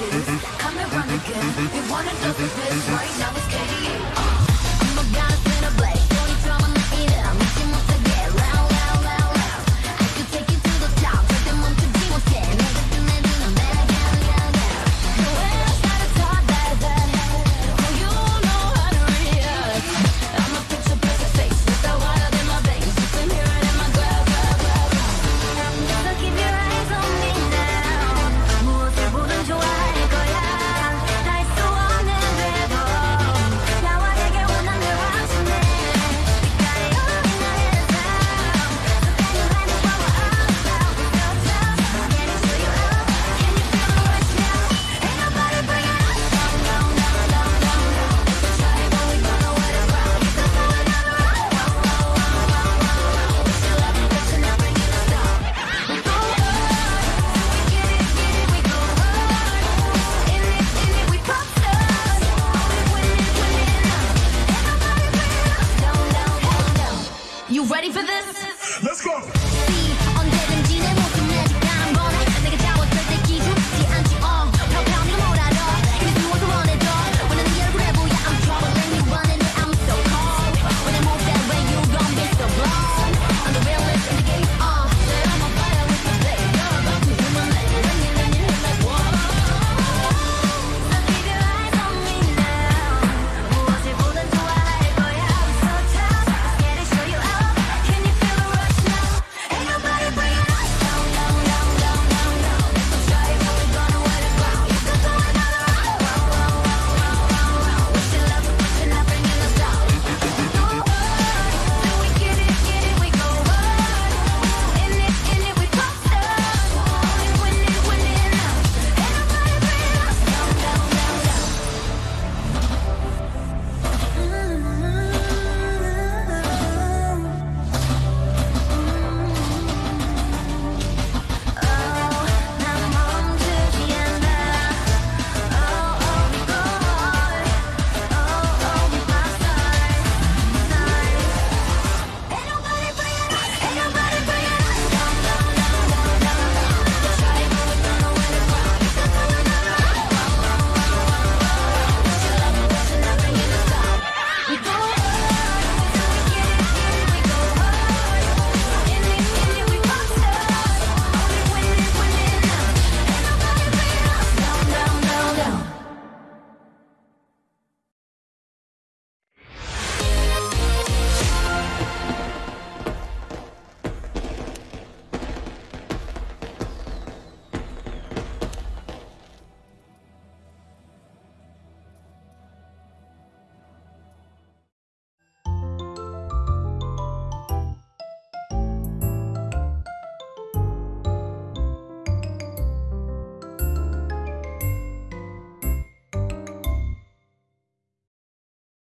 Come and run again. We wanna know the this. Right now it's. You ready for this? Let's go.